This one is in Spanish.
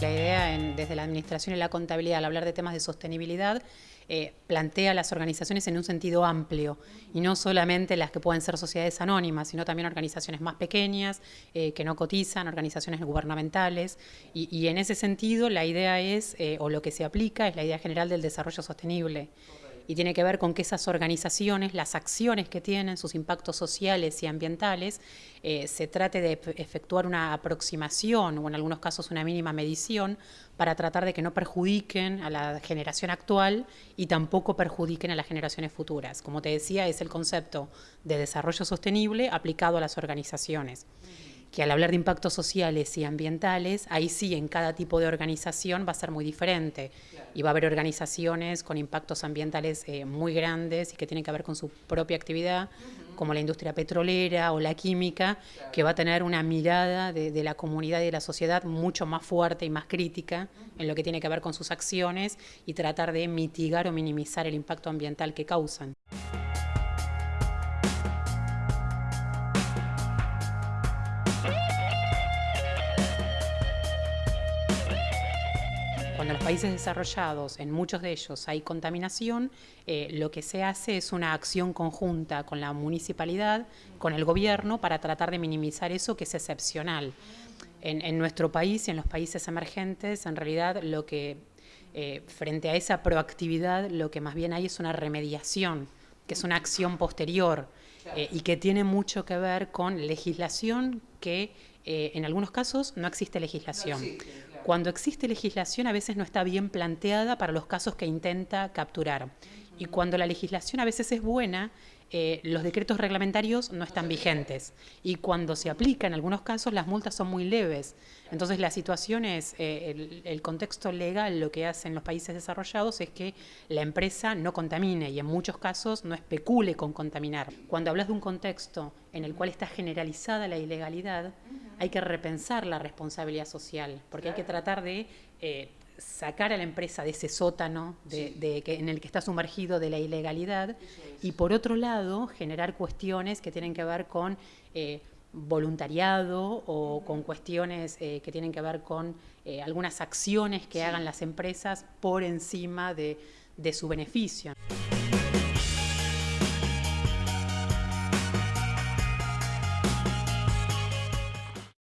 desde la administración y la contabilidad al hablar de temas de sostenibilidad eh, plantea las organizaciones en un sentido amplio y no solamente las que pueden ser sociedades anónimas, sino también organizaciones más pequeñas eh, que no cotizan, organizaciones gubernamentales y, y, en ese sentido la idea es, eh, o lo que se aplica es la idea general del desarrollo sostenible y tiene que ver con que esas organizaciones, las acciones que tienen, sus impactos sociales y ambientales, eh, se trate de efectuar una aproximación o en algunos casos una mínima medición para tratar de que no perjudiquen a la generación actual y tampoco perjudiquen a las generaciones futuras. Como te decía, es el concepto de desarrollo sostenible aplicado a las organizaciones que al hablar de impactos sociales y ambientales, ahí sí en cada tipo de organización va a ser muy diferente. Y va a haber organizaciones con impactos ambientales eh, muy grandes y que tienen que ver con su propia actividad, como la industria petrolera o la química, que va a tener una mirada de, de, la comunidad y de la sociedad mucho más fuerte y más crítica en lo que tiene que ver con sus acciones y tratar de mitigar o minimizar el impacto ambiental que causan. Cuando en los países desarrollados, en muchos de ellos, hay contaminación, eh, lo que se hace es una acción conjunta con la municipalidad, con el gobierno, para tratar de minimizar eso que es excepcional. En, en nuestro país y en los países emergentes, en realidad, lo que eh, frente a esa proactividad, lo que más bien hay es una remediación, que es una acción posterior eh, y que tiene mucho que ver con legislación que eh, en algunos casos no existe legislación. Cuando existe legislación a veces no está bien planteada para los casos que intenta capturar. Y cuando la legislación a veces es buena, eh, los decretos reglamentarios no están vigentes. Y cuando se aplica, en algunos casos, las multas son muy leves. Entonces, la situación es, eh, el, el, contexto legal, lo que hacen los países desarrollados es que la empresa no contamine y en muchos casos no especule con contaminar. Cuando hablas de un contexto en el cual está generalizada la ilegalidad, hay que repensar la responsabilidad social, porque hay que tratar de eh, sacar a la empresa de ese sótano de, de que, en el que está sumergido de la ilegalidad y por otro lado generar cuestiones que tienen que ver con eh, voluntariado o con cuestiones eh, que tienen que ver con eh, algunas acciones que sí. hagan las empresas por encima de, de su beneficio.